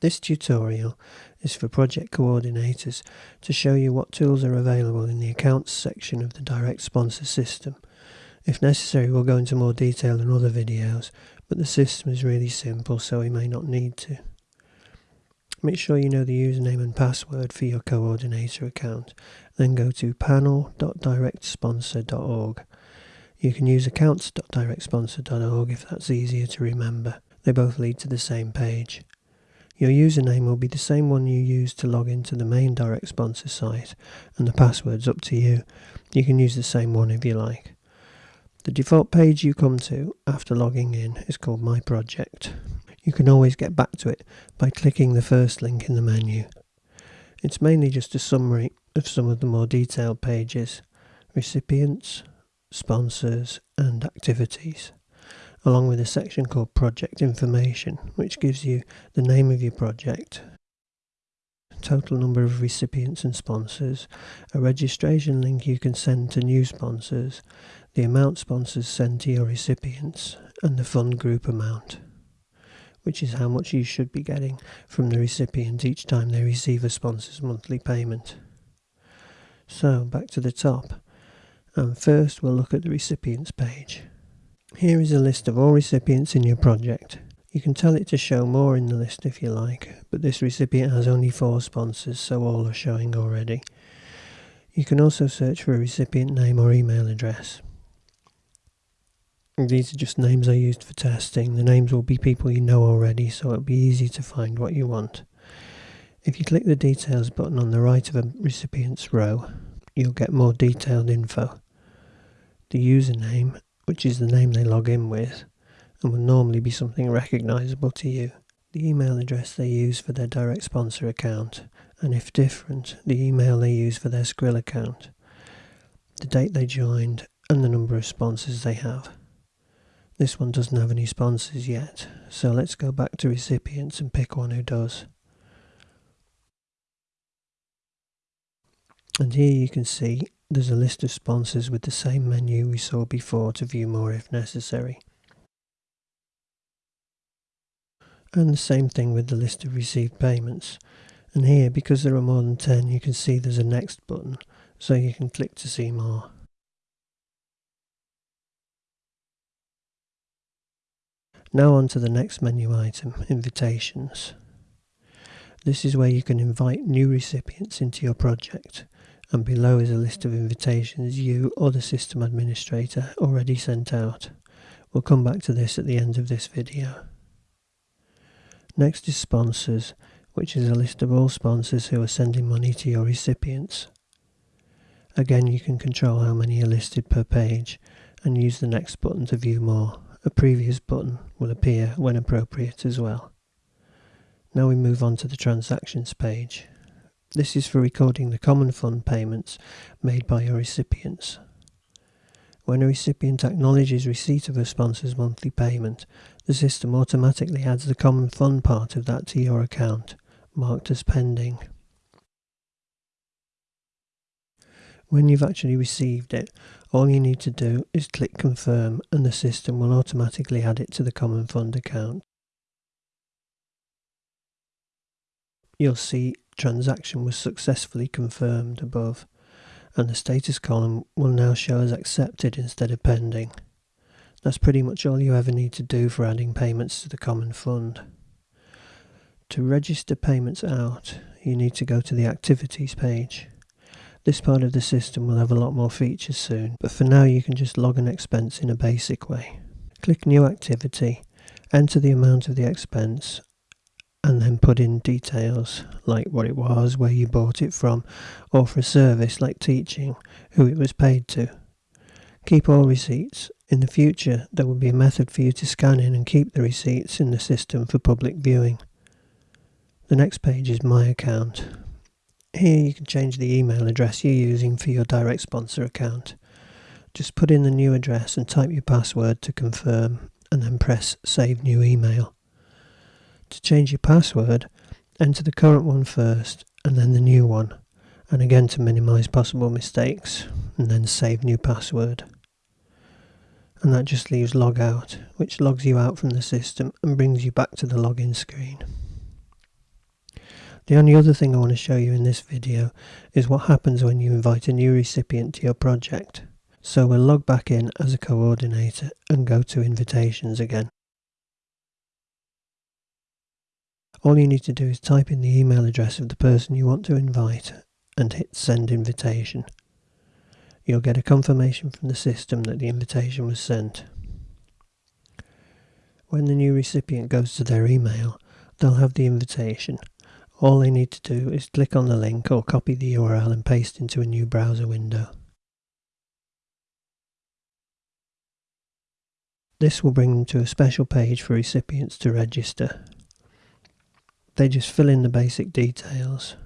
This tutorial is for project coordinators to show you what tools are available in the accounts section of the direct sponsor system. If necessary we'll go into more detail in other videos, but the system is really simple so we may not need to. Make sure you know the username and password for your coordinator account, then go to panel.directsponsor.org. You can use accounts.directsponsor.org if that's easier to remember. They both lead to the same page. Your username will be the same one you used to log into the main direct sponsor site, and the password's up to you. You can use the same one if you like. The default page you come to after logging in is called My Project. You can always get back to it by clicking the first link in the menu. It's mainly just a summary of some of the more detailed pages, recipients, sponsors and activities along with a section called Project Information, which gives you the name of your project, total number of recipients and sponsors, a registration link you can send to new sponsors, the amount sponsors send to your recipients, and the fund group amount, which is how much you should be getting from the recipient each time they receive a sponsor's monthly payment. So, back to the top, and first we'll look at the recipients page. Here is a list of all recipients in your project. You can tell it to show more in the list if you like, but this recipient has only four sponsors, so all are showing already. You can also search for a recipient name or email address. These are just names I used for testing. The names will be people you know already, so it'll be easy to find what you want. If you click the details button on the right of a recipient's row, you'll get more detailed info. The username which is the name they log in with, and will normally be something recognizable to you. The email address they use for their direct sponsor account, and if different, the email they use for their Skrill account, the date they joined, and the number of sponsors they have. This one doesn't have any sponsors yet, so let's go back to recipients and pick one who does. And here you can see there's a list of sponsors with the same menu we saw before to view more if necessary. And the same thing with the list of received payments. And here, because there are more than 10, you can see there's a next button, so you can click to see more. Now on to the next menu item, invitations. This is where you can invite new recipients into your project and below is a list of invitations you or the system administrator already sent out. We'll come back to this at the end of this video. Next is sponsors, which is a list of all sponsors who are sending money to your recipients. Again you can control how many are listed per page and use the next button to view more. A previous button will appear when appropriate as well. Now we move on to the transactions page. This is for recording the common fund payments made by your recipients. When a recipient acknowledges receipt of a sponsor's monthly payment, the system automatically adds the common fund part of that to your account, marked as pending. When you've actually received it, all you need to do is click confirm and the system will automatically add it to the common fund account. You'll see transaction was successfully confirmed above and the status column will now show as accepted instead of pending. That's pretty much all you ever need to do for adding payments to the common fund. To register payments out, you need to go to the activities page. This part of the system will have a lot more features soon, but for now you can just log an expense in a basic way. Click new activity, enter the amount of the expense and then put in details like what it was, where you bought it from, or for a service like teaching, who it was paid to. Keep all receipts. In the future, there will be a method for you to scan in and keep the receipts in the system for public viewing. The next page is My Account. Here you can change the email address you're using for your direct sponsor account. Just put in the new address and type your password to confirm and then press Save New Email. To change your password, enter the current one first and then the new one, and again to minimize possible mistakes, and then save new password. And that just leaves logout, which logs you out from the system and brings you back to the login screen. The only other thing I want to show you in this video is what happens when you invite a new recipient to your project. So we'll log back in as a coordinator and go to invitations again. All you need to do is type in the email address of the person you want to invite and hit send invitation. You'll get a confirmation from the system that the invitation was sent. When the new recipient goes to their email, they'll have the invitation. All they need to do is click on the link or copy the URL and paste into a new browser window. This will bring them to a special page for recipients to register. They just fill in the basic details.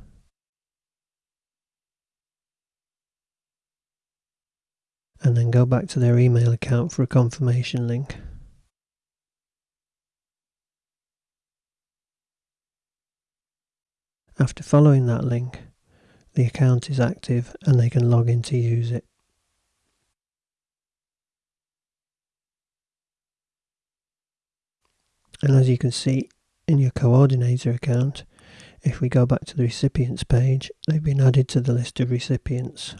And then go back to their email account for a confirmation link. After following that link, the account is active and they can log in to use it. And as you can see in your coordinator account, if we go back to the recipients page, they've been added to the list of recipients.